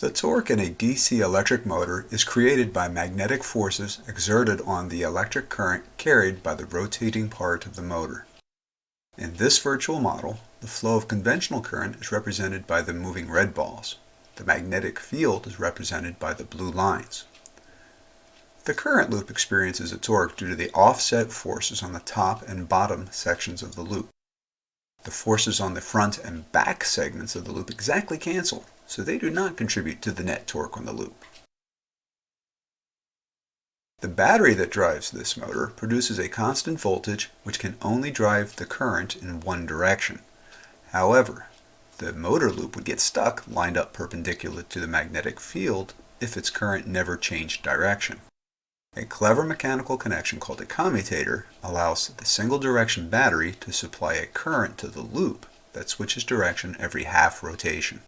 The torque in a DC electric motor is created by magnetic forces exerted on the electric current carried by the rotating part of the motor. In this virtual model, the flow of conventional current is represented by the moving red balls. The magnetic field is represented by the blue lines. The current loop experiences a torque due to the offset forces on the top and bottom sections of the loop. The forces on the front and back segments of the loop exactly cancel, so they do not contribute to the net torque on the loop. The battery that drives this motor produces a constant voltage which can only drive the current in one direction. However, the motor loop would get stuck lined up perpendicular to the magnetic field if its current never changed direction. A clever mechanical connection called a commutator allows the single direction battery to supply a current to the loop that switches direction every half rotation.